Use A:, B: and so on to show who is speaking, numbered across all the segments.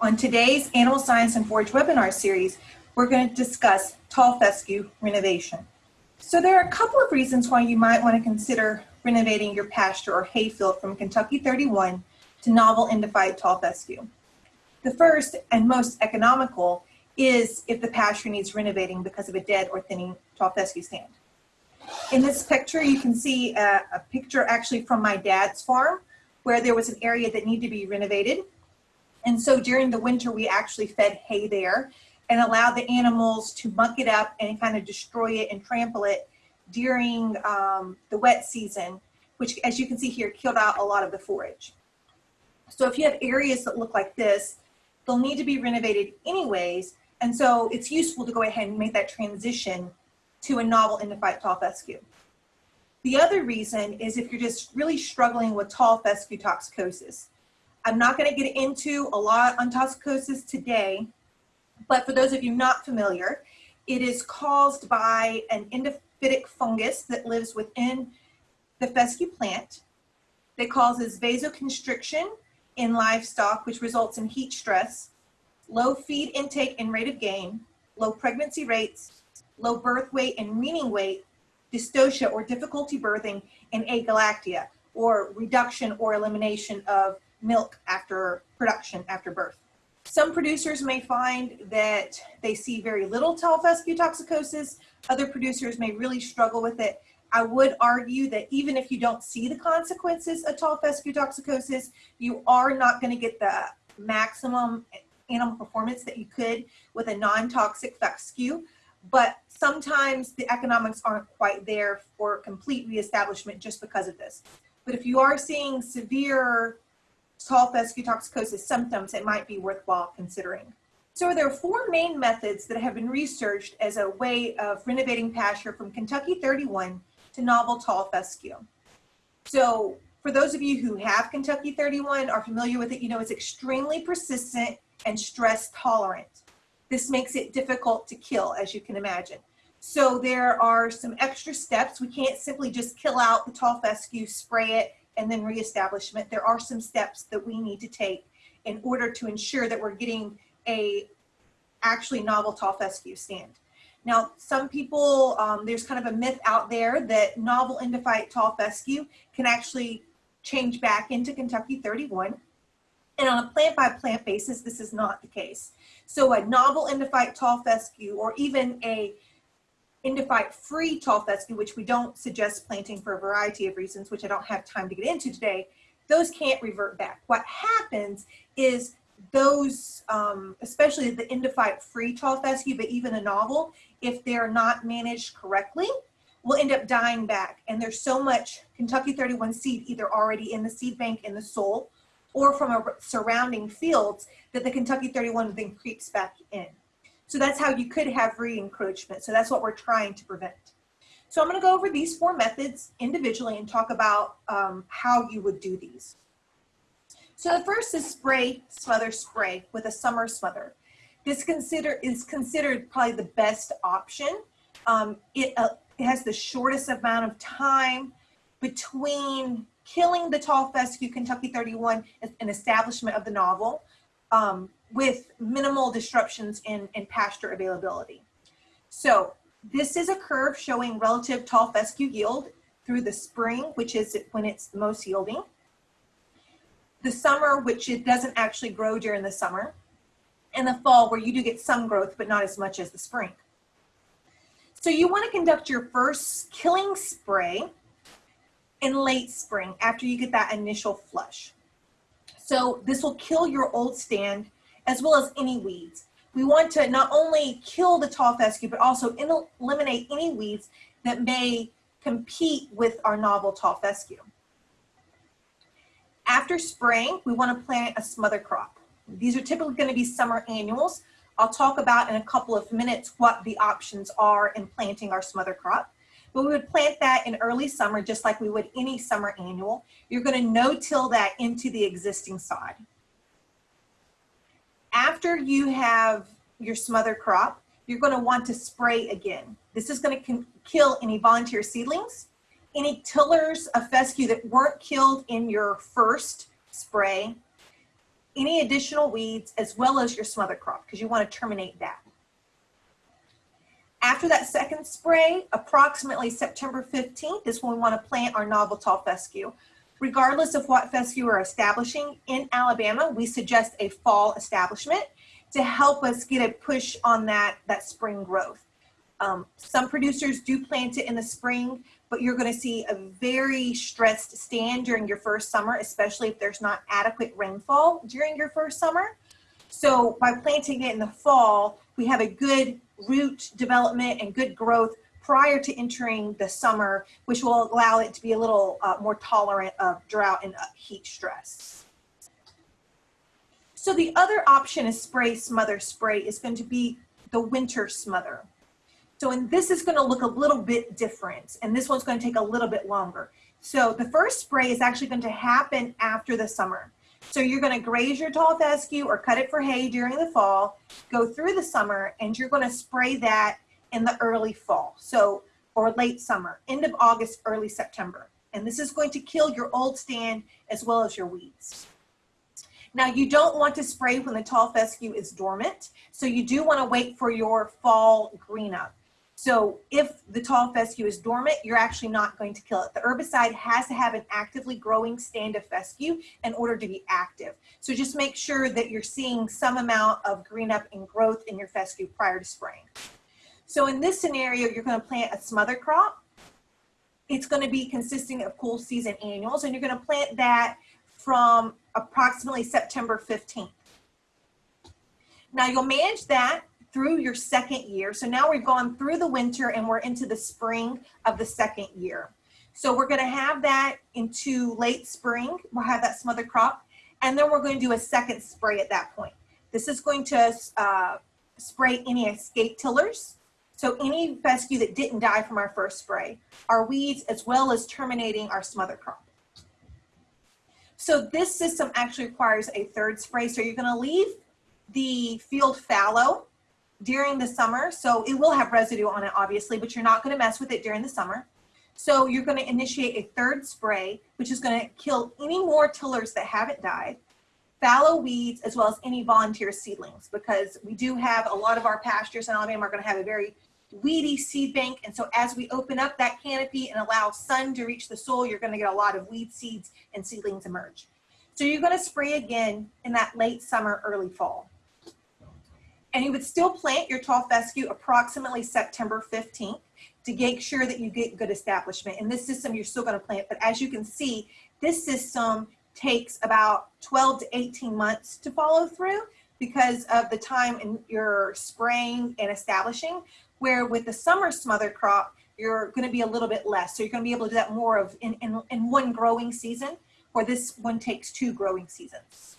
A: On today's Animal Science and Forage webinar series, we're going to discuss tall fescue renovation. So there are a couple of reasons why you might want to consider renovating your pasture or hayfield from Kentucky 31 to novel endophyte tall fescue. The first and most economical is if the pasture needs renovating because of a dead or thinning tall fescue stand. In this picture, you can see a, a picture actually from my dad's farm where there was an area that needed to be renovated. And so during the winter, we actually fed hay there and allowed the animals to muck it up and kind of destroy it and trample it during um, the wet season, which as you can see here, killed out a lot of the forage. So if you have areas that look like this, they'll need to be renovated anyways. And so it's useful to go ahead and make that transition to a novel endophyte tall fescue. The other reason is if you're just really struggling with tall fescue toxicosis. I'm not gonna get into a lot on toxicosis today, but for those of you not familiar, it is caused by an endophytic fungus that lives within the fescue plant that causes vasoconstriction in livestock, which results in heat stress, low feed intake and rate of gain, low pregnancy rates, low birth weight and weaning weight, dystocia or difficulty birthing, and agalactia or reduction or elimination of milk after production after birth. Some producers may find that they see very little tall fescue toxicosis. Other producers may really struggle with it. I would argue that even if you don't see the consequences of tall fescue toxicosis, you are not going to get the maximum animal performance that you could with a non-toxic fescue but sometimes the economics aren't quite there for complete reestablishment just because of this. But if you are seeing severe tall fescue toxicosis symptoms, it might be worthwhile considering. So there are four main methods that have been researched as a way of renovating pasture from Kentucky 31 to novel tall fescue. So for those of you who have Kentucky 31, are familiar with it, you know it's extremely persistent and stress tolerant. This makes it difficult to kill, as you can imagine. So there are some extra steps. We can't simply just kill out the tall fescue, spray it, and then reestablishment. There are some steps that we need to take in order to ensure that we're getting a actually novel tall fescue stand. Now, some people, um, there's kind of a myth out there that novel endophyte tall fescue can actually change back into Kentucky 31. And on a plant by plant basis, this is not the case. So a novel endophyte tall fescue or even a endophyte free tall fescue, which we don't suggest planting for a variety of reasons, which I don't have time to get into today, those can't revert back. What happens is those, um, especially the endophyte free tall fescue, but even a novel, if they're not managed correctly, will end up dying back. And there's so much Kentucky 31 seed either already in the seed bank in the soil or from a surrounding fields that the Kentucky 31 then creeps back in. So that's how you could have re-encroachment. So that's what we're trying to prevent. So I'm gonna go over these four methods individually and talk about um, how you would do these. So the first is spray, smother, spray with a summer smother. This consider is considered probably the best option. Um, it, uh, it has the shortest amount of time between killing the tall fescue Kentucky 31 an establishment of the novel um, with minimal disruptions in, in pasture availability. So this is a curve showing relative tall fescue yield through the spring, which is when it's most yielding. The summer, which it doesn't actually grow during the summer. And the fall, where you do get some growth, but not as much as the spring. So you want to conduct your first killing spray in late spring after you get that initial flush. So this will kill your old stand as well as any weeds. We want to not only kill the tall fescue, but also eliminate any weeds that may compete with our novel tall fescue. After spraying, we want to plant a smother crop. These are typically going to be summer annuals. I'll talk about in a couple of minutes what the options are in planting our smother crop. But we would plant that in early summer, just like we would any summer annual. You're gonna no-till that into the existing sod. After you have your smother crop, you're gonna want to spray again. This is gonna kill any volunteer seedlings, any tillers of fescue that weren't killed in your first spray, any additional weeds as well as your smother crop because you want to terminate that. After that second spray, approximately September 15th is when we want to plant our novel tall fescue. Regardless of what fescue we're establishing in Alabama, we suggest a fall establishment to help us get a push on that, that spring growth. Um, some producers do plant it in the spring, but you're going to see a very stressed stand during your first summer, especially if there's not adequate rainfall during your first summer. So by planting it in the fall, we have a good root development and good growth prior to entering the summer, which will allow it to be a little uh, more tolerant of drought and uh, heat stress. So the other option is spray smother spray is going to be the winter smother. So and this is going to look a little bit different and this one's going to take a little bit longer. So the first spray is actually going to happen after the summer. So you're going to graze your tall fescue or cut it for hay during the fall, go through the summer, and you're going to spray that in the early fall. So, or late summer, end of August, early September. And this is going to kill your old stand as well as your weeds. Now you don't want to spray when the tall fescue is dormant. So you do want to wait for your fall green up. So if the tall fescue is dormant, you're actually not going to kill it. The herbicide has to have an actively growing stand of fescue in order to be active. So just make sure that you're seeing some amount of green up and growth in your fescue prior to spraying. So in this scenario, you're going to plant a smother crop. It's going to be consisting of cool season annuals, and you're going to plant that from approximately September 15th. Now you'll manage that through your second year. So now we've gone through the winter and we're into the spring of the second year. So we're going to have that into late spring. We'll have that smother crop. And then we're going to do a second spray at that point. This is going to uh, spray any escape tillers so any fescue that didn't die from our first spray, our weeds, as well as terminating our smother crop. So this system actually requires a third spray. So you're gonna leave the field fallow during the summer. So it will have residue on it, obviously, but you're not gonna mess with it during the summer. So you're gonna initiate a third spray, which is gonna kill any more tillers that haven't died, fallow weeds, as well as any volunteer seedlings, because we do have a lot of our pastures in Alabama are gonna have a very weedy seed bank. And so as we open up that canopy and allow sun to reach the soil, you're gonna get a lot of weed seeds and seedlings emerge. So you're gonna spray again in that late summer, early fall. And you would still plant your tall fescue approximately September 15th to make sure that you get good establishment. In this system, you're still gonna plant, but as you can see, this system takes about 12 to 18 months to follow through because of the time in your spraying and establishing where with the summer smother crop, you're going to be a little bit less. So you're going to be able to do that more of in, in, in one growing season, where this one takes two growing seasons.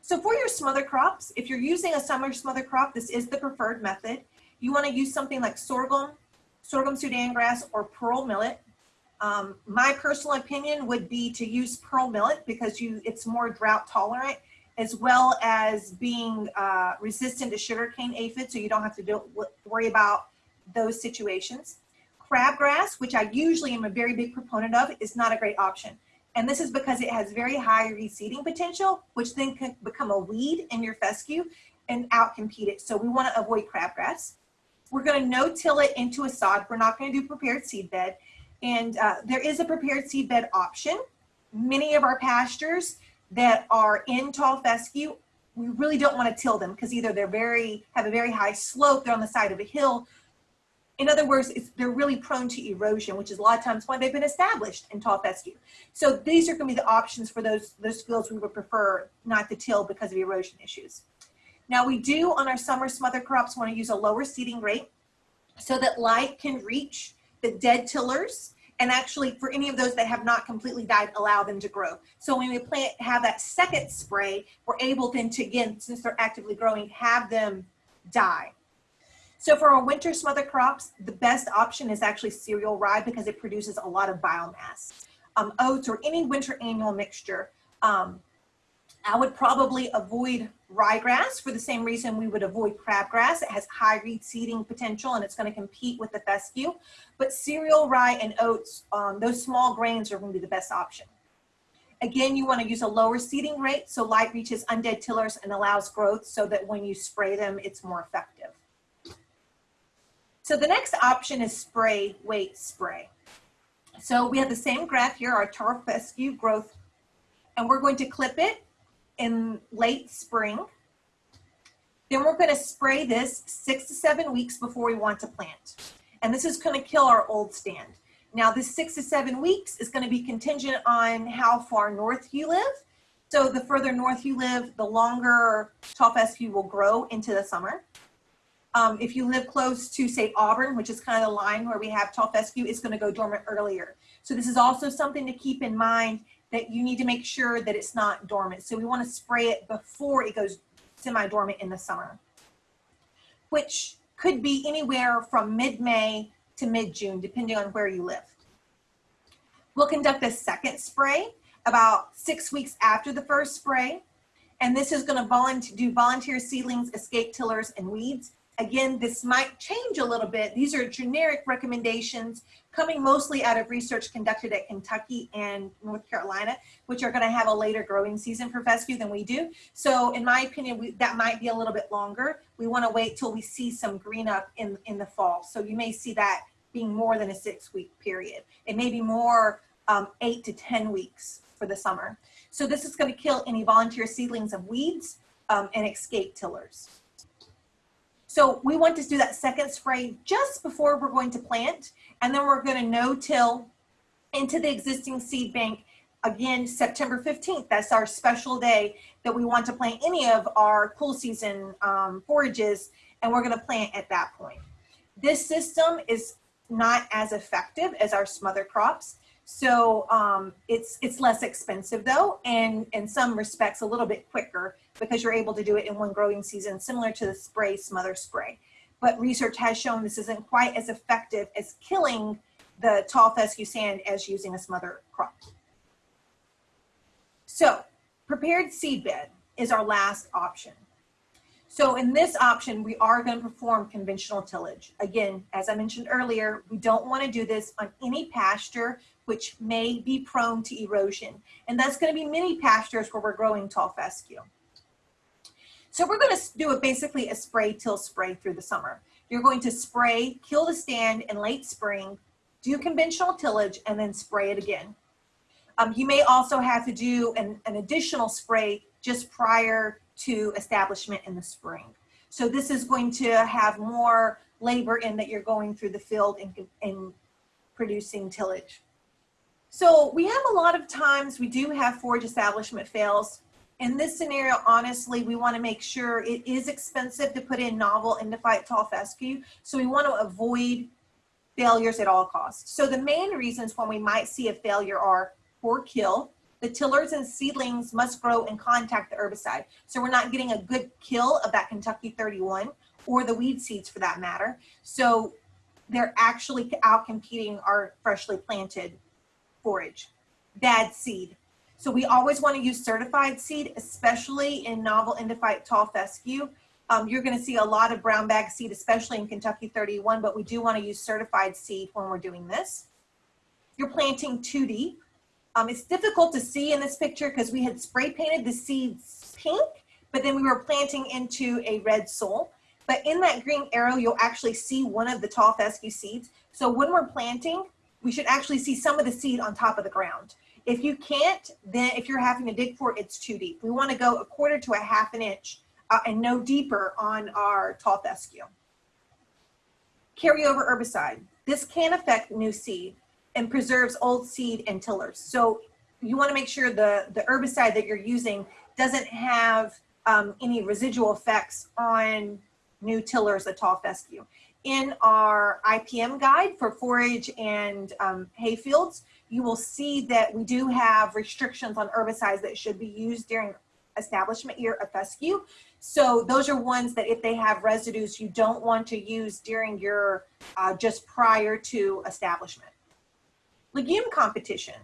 A: So for your smother crops, if you're using a summer smother crop, this is the preferred method. You want to use something like sorghum, sorghum Sudan grass, or pearl millet. Um, my personal opinion would be to use pearl millet because you it's more drought tolerant as well as being uh, resistant to sugarcane aphid, so you don't have to do, worry about those situations. Crabgrass, which I usually am a very big proponent of, is not a great option. And this is because it has very high reseeding potential, which then can become a weed in your fescue and outcompete it. So we want to avoid crabgrass. We're going to no-till it into a sod. We're not going to do prepared seed bed. And uh, there is a prepared seed bed option. Many of our pastures that are in tall fescue, we really don't want to till them because either they're very, have a very high slope, they're on the side of a hill. In other words, they're really prone to erosion, which is a lot of times why they've been established in tall fescue. So these are going to be the options for those, those fields we would prefer not to till because of erosion issues. Now we do on our summer smother crops want to use a lower seeding rate so that light can reach the dead tillers and actually for any of those that have not completely died, allow them to grow. So when we plant, have that second spray, we're able then to, again, since they're actively growing, have them die. So for our winter smother crops, the best option is actually cereal rye because it produces a lot of biomass. Um, oats or any winter annual mixture. Um, I would probably avoid ryegrass for the same reason we would avoid crabgrass. It has high reed seeding potential and it's going to compete with the fescue. But cereal, rye, and oats, um, those small grains are going to be the best option. Again, you want to use a lower seeding rate so light reaches undead tillers and allows growth so that when you spray them, it's more effective. So the next option is spray wait spray. So we have the same graph here, our tall fescue growth, and we're going to clip it in late spring. Then we're going to spray this six to seven weeks before we want to plant. And this is going to kill our old stand. Now this six to seven weeks is going to be contingent on how far north you live. So the further north you live, the longer tall fescue will grow into the summer. Um, if you live close to say Auburn, which is kind of the line where we have tall fescue, it's going to go dormant earlier. So this is also something to keep in mind that you need to make sure that it's not dormant. So we want to spray it before it goes semi-dormant in the summer, which could be anywhere from mid-May to mid-June, depending on where you live. We'll conduct a second spray about six weeks after the first spray. And this is gonna volunteer, do volunteer seedlings, escape tillers, and weeds. Again, this might change a little bit. These are generic recommendations coming mostly out of research conducted at Kentucky and North Carolina, which are gonna have a later growing season for fescue than we do. So in my opinion, we, that might be a little bit longer. We wanna wait till we see some green up in, in the fall. So you may see that being more than a six week period. It may be more um, eight to 10 weeks for the summer. So this is gonna kill any volunteer seedlings of weeds um, and escape tillers. So we want to do that second spray just before we're going to plant, and then we're gonna no-till into the existing seed bank again September 15th. That's our special day that we want to plant any of our cool season um, forages, and we're gonna plant at that point. This system is not as effective as our smother crops. So um, it's it's less expensive though, and in some respects a little bit quicker because you're able to do it in one growing season, similar to the spray smother spray. But research has shown this isn't quite as effective as killing the tall fescue sand as using a smother crop. So prepared seed bed is our last option. So in this option, we are going to perform conventional tillage. Again, as I mentioned earlier, we don't want to do this on any pasture which may be prone to erosion. And that's going to be many pastures where we're growing tall fescue. So we're going to do a, basically a spray till spray through the summer. You're going to spray, kill the stand in late spring, do conventional tillage, and then spray it again. Um, you may also have to do an, an additional spray just prior to establishment in the spring. So this is going to have more labor in that you're going through the field and, and producing tillage. So we have a lot of times we do have forage establishment fails. In this scenario, honestly, we want to make sure it is expensive to put in novel endophyte tall fescue. So we want to avoid failures at all costs. So the main reasons when we might see a failure are poor kill, the tillers and seedlings must grow and contact the herbicide. So we're not getting a good kill of that Kentucky 31 or the weed seeds for that matter. So they're actually out competing our freshly planted forage. Bad seed. So we always want to use certified seed, especially in novel endophyte tall fescue. Um, you're going to see a lot of brown bag seed, especially in Kentucky 31, but we do want to use certified seed when we're doing this. You're planting too deep. Um, it's difficult to see in this picture because we had spray painted the seeds pink, but then we were planting into a red soil. But in that green arrow, you'll actually see one of the tall fescue seeds. So when we're planting, we should actually see some of the seed on top of the ground. If you can't, then if you're having to dig for it, it's too deep. We want to go a quarter to a half an inch uh, and no deeper on our tall fescue. Carryover herbicide. This can affect new seed and preserves old seed and tillers. So you want to make sure the, the herbicide that you're using doesn't have um, any residual effects on new tillers at tall fescue. In our IPM guide for forage and um, hay fields, you will see that we do have restrictions on herbicides that should be used during establishment year of fescue. So those are ones that if they have residues, you don't want to use during your uh, just prior to establishment legume competition.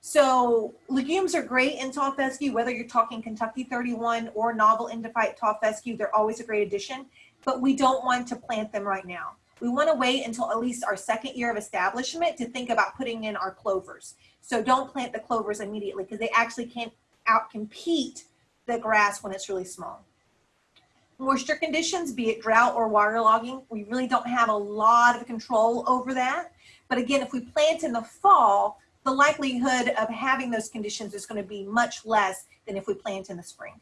A: So legumes are great in tall fescue, whether you're talking Kentucky 31 or novel endophyte tall fescue, they're always a great addition, but we don't want to plant them right now. we want to wait until at least our second year of establishment to think about putting in our clovers. So don't plant the clovers immediately because they actually can't outcompete the grass when it's really small. Moisture conditions, be it drought or waterlogging, we really don't have a lot of control over that. But again, if we plant in the fall, the likelihood of having those conditions is going to be much less than if we plant in the spring.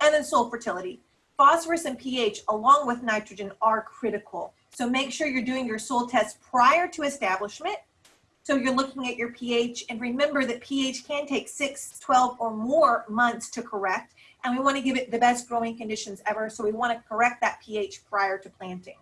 A: And then soil fertility. Phosphorus and pH along with nitrogen are critical. So make sure you're doing your soil test prior to establishment. So you're looking at your pH and remember that pH can take 6, 12 or more months to correct and we want to give it the best growing conditions ever. So we want to correct that pH prior to planting.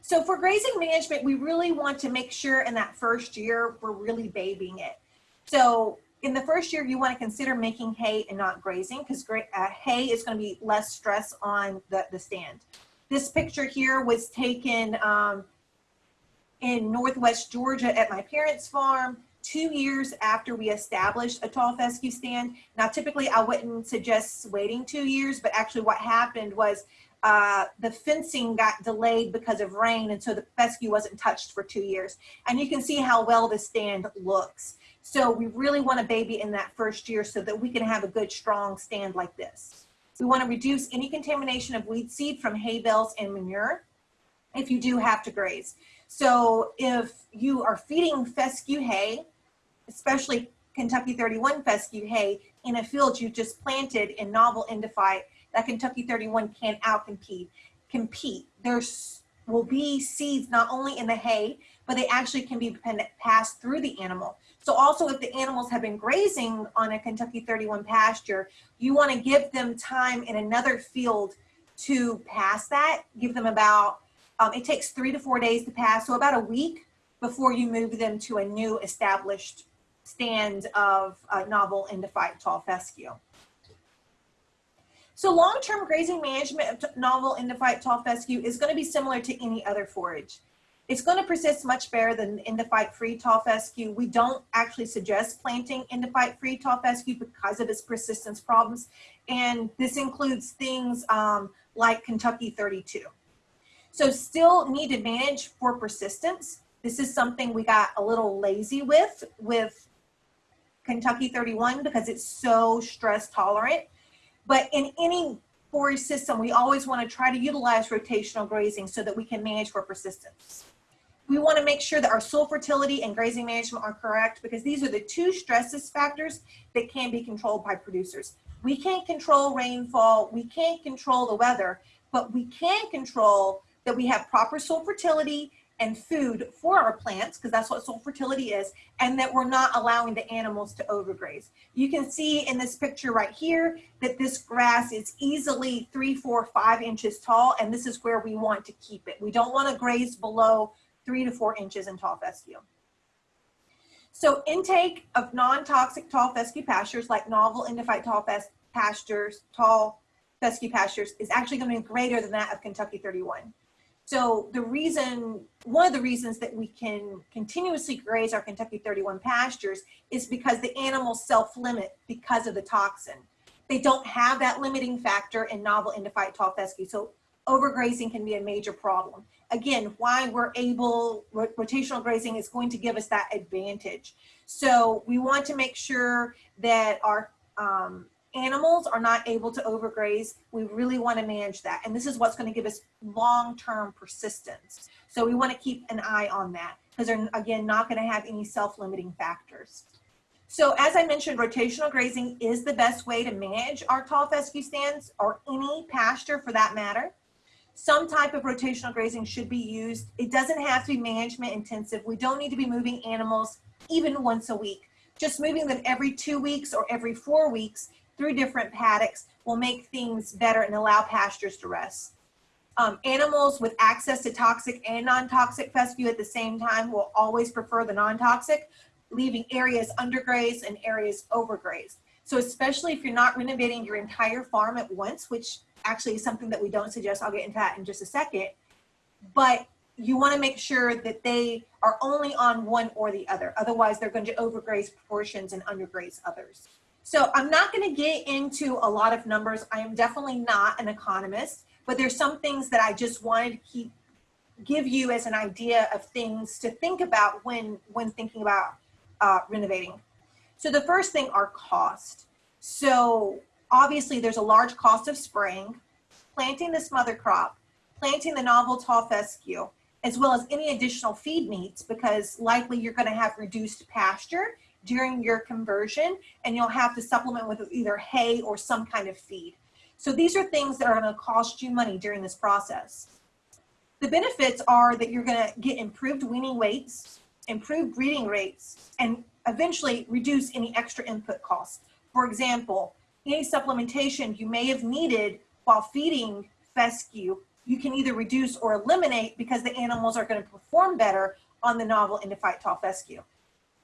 A: So for grazing management, we really want to make sure in that first year, we're really babying it. So in the first year, you want to consider making hay and not grazing because uh, hay is going to be less stress on the, the stand. This picture here was taken um, in Northwest Georgia at my parents' farm two years after we established a tall fescue stand. Now, typically I wouldn't suggest waiting two years, but actually what happened was uh, the fencing got delayed because of rain, and so the fescue wasn't touched for two years. And you can see how well the stand looks. So we really want a baby in that first year so that we can have a good strong stand like this. We want to reduce any contamination of weed seed from hay bales and manure if you do have to graze. So if you are feeding fescue hay, especially Kentucky 31 fescue hay in a field you just planted in novel endophyte, that Kentucky 31 can outcompete. Compete. There's will be seeds not only in the hay, but they actually can be passed through the animal. So also if the animals have been grazing on a Kentucky 31 pasture, you wanna give them time in another field to pass that, give them about, um, it takes three to four days to pass, so about a week before you move them to a new established stand of uh, novel endophyte tall fescue. So long-term grazing management of novel endophyte tall fescue is going to be similar to any other forage. It's going to persist much better than endophyte-free tall fescue. We don't actually suggest planting endophyte-free tall fescue because of its persistence problems. And this includes things um, like Kentucky 32. So still need to manage for persistence. This is something we got a little lazy with, with Kentucky 31 because it's so stress tolerant. But in any forage system, we always want to try to utilize rotational grazing so that we can manage for persistence. We want to make sure that our soil fertility and grazing management are correct because these are the two stresses factors that can be controlled by producers. We can't control rainfall, we can't control the weather, but we can control that we have proper soil fertility and food for our plants, because that's what soil fertility is, and that we're not allowing the animals to overgraze. You can see in this picture right here that this grass is easily three, four, five inches tall, and this is where we want to keep it. We don't want to graze below three to four inches in tall fescue. So intake of non-toxic tall fescue pastures like novel endophyte tall pastures, tall fescue pastures is actually going to be greater than that of Kentucky 31. So the reason, one of the reasons that we can continuously graze our Kentucky 31 pastures is because the animals self-limit because of the toxin. They don't have that limiting factor in novel endophyte tall fescue. So overgrazing can be a major problem. Again, why we're able, rotational grazing is going to give us that advantage. So we want to make sure that our um, animals are not able to overgraze, we really want to manage that. And this is what's going to give us long-term persistence. So we want to keep an eye on that because they're, again, not going to have any self-limiting factors. So as I mentioned, rotational grazing is the best way to manage our tall fescue stands or any pasture for that matter. Some type of rotational grazing should be used. It doesn't have to be management intensive. We don't need to be moving animals even once a week. Just moving them every two weeks or every four weeks through different paddocks will make things better and allow pastures to rest. Um, animals with access to toxic and non-toxic fescue at the same time will always prefer the non-toxic, leaving areas undergrazed and areas overgrazed. So especially if you're not renovating your entire farm at once, which actually is something that we don't suggest, I'll get into that in just a second, but you wanna make sure that they are only on one or the other. Otherwise, they're going to overgraze portions and undergraze others. So I'm not going to get into a lot of numbers. I am definitely not an economist, but there's some things that I just wanted to keep give you as an idea of things to think about when, when thinking about uh, renovating. So the first thing are cost. So obviously there's a large cost of spraying, planting this mother crop, planting the novel tall fescue, as well as any additional feed needs because likely you're gonna have reduced pasture during your conversion and you'll have to supplement with either hay or some kind of feed. So these are things that are gonna cost you money during this process. The benefits are that you're gonna get improved weaning weights, improved breeding rates, and eventually reduce any extra input costs. For example, any supplementation you may have needed while feeding fescue, you can either reduce or eliminate because the animals are gonna perform better on the novel Endophyte tall fescue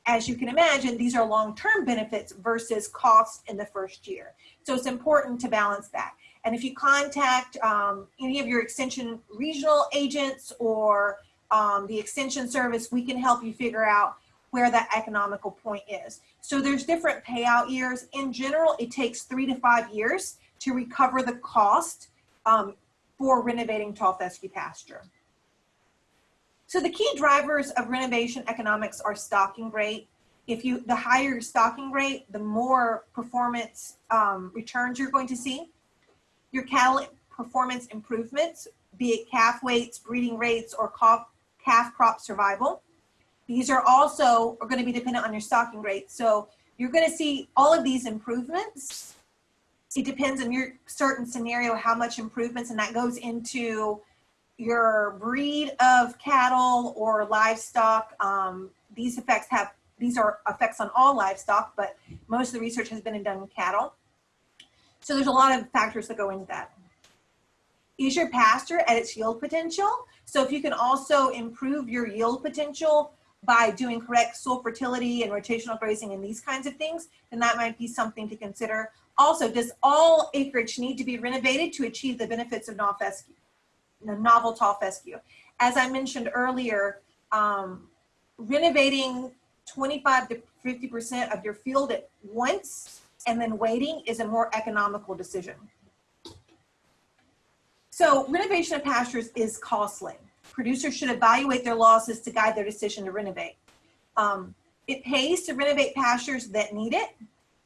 A: as you can imagine, these are long-term benefits versus cost in the first year. So it's important to balance that. And if you contact um, any of your extension regional agents or um, the extension service, we can help you figure out where that economical point is. So there's different payout years. In general, it takes three to five years to recover the cost um, for renovating tall fescue pasture. So the key drivers of renovation economics are stocking rate. If you, the higher your stocking rate, the more performance um, returns you're going to see. Your cattle performance improvements, be it calf weights, breeding rates, or calf crop survival. These are also are going to be dependent on your stocking rate. So you're going to see all of these improvements. It depends on your certain scenario, how much improvements, and that goes into your breed of cattle or livestock, um, these effects have, these are effects on all livestock, but most of the research has been done in cattle. So there's a lot of factors that go into that. Is your pasture at its yield potential? So if you can also improve your yield potential by doing correct soil fertility and rotational grazing and these kinds of things, then that might be something to consider. Also, does all acreage need to be renovated to achieve the benefits of non-fescue? the novel tall fescue. As I mentioned earlier, um, renovating 25 to 50% of your field at once and then waiting is a more economical decision. So renovation of pastures is costly. Producers should evaluate their losses to guide their decision to renovate. Um, it pays to renovate pastures that need it,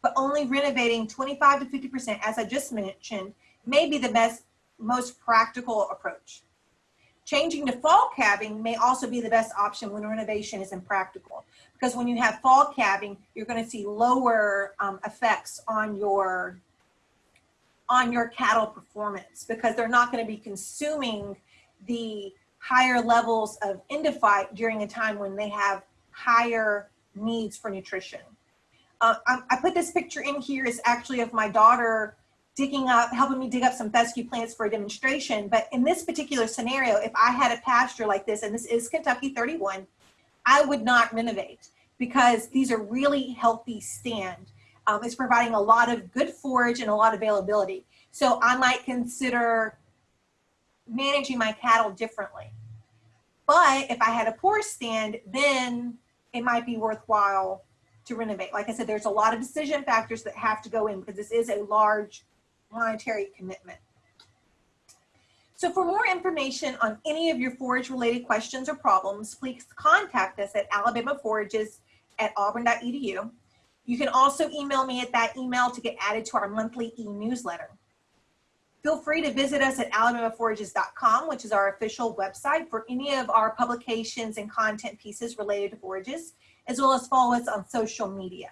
A: but only renovating 25 to 50%, as I just mentioned, may be the best most practical approach. Changing to fall calving may also be the best option when renovation is impractical because when you have fall calving, you're going to see lower um, effects on your on your cattle performance because they're not going to be consuming the higher levels of endophyte during a time when they have higher needs for nutrition. Uh, I, I, put this picture in here is actually of my daughter digging up, helping me dig up some fescue plants for a demonstration. But in this particular scenario, if I had a pasture like this, and this is Kentucky 31, I would not renovate because these are really healthy stand. Um, it's providing a lot of good forage and a lot of availability. So I might consider managing my cattle differently. But if I had a poor stand, then it might be worthwhile to renovate. Like I said, there's a lot of decision factors that have to go in because this is a large monetary commitment. So for more information on any of your forage related questions or problems, please contact us at alabamaforages at auburn.edu. You can also email me at that email to get added to our monthly e-newsletter. Feel free to visit us at alabamaforages.com, which is our official website for any of our publications and content pieces related to forages, as well as follow us on social media.